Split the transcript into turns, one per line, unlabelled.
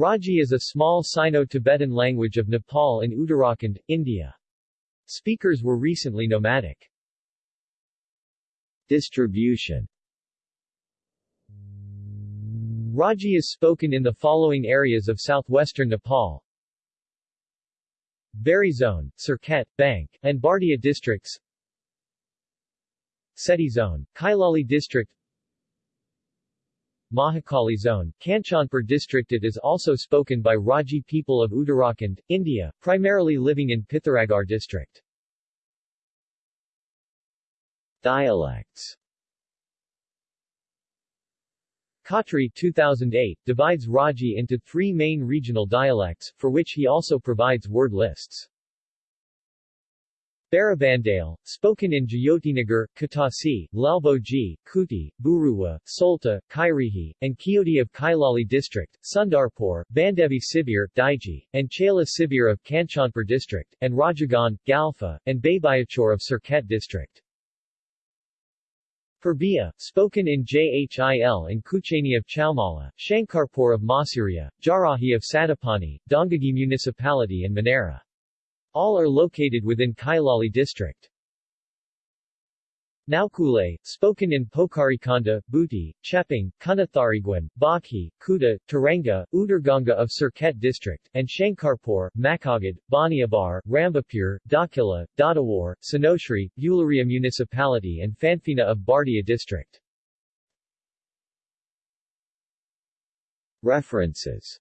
Raji is a small Sino-Tibetan language of Nepal in Uttarakhand, India. Speakers were recently nomadic.
Distribution
Raji is spoken in the following areas of southwestern Nepal. Bheri Zone, Surkhet, Bank, and Bardia districts Seti Zone, Kailali district Mahakali Zone, Kanchanpur district It is also spoken by Raji people of Uttarakhand, India, primarily living in Pithoragarh district.
Dialects
Khatri 2008 divides Raji into three main regional dialects, for which he also provides word lists. Barabandale, spoken in Jyotinagar, Katasi, Lalboji, Kuti, Buruwa, Solta, Kairihi, and Kioti of Kailali district, Sundarpur, Bandevi Sibir, Daiji, and Chala Sibir of Kanchanpur district, and Rajagan, Galfa, and Baybayachor of Surkhet district. Purbiya, spoken in Jhil and Kuchani of Chaumala, Shankarpur of Masuria, Jarahi of Satapani, Dongagi Municipality and Manera. All are located within Kailali district. Naukule, spoken in Pokarikanda, Buti, Chepang, Kunathariguan, Bakhi, Kuta, Taranga, Udarganga of Surkhet district, and Shankarpur, Makagad, Baniabar, Rambapur, Dakila, Dadawar, Sanoshri, Ularia municipality and Fanfina of Bardia district.
References